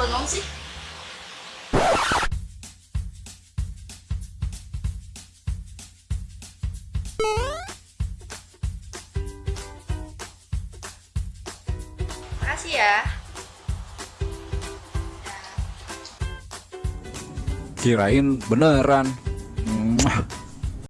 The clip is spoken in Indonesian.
bengong sih makasih ya Kirain beneran. Mwah.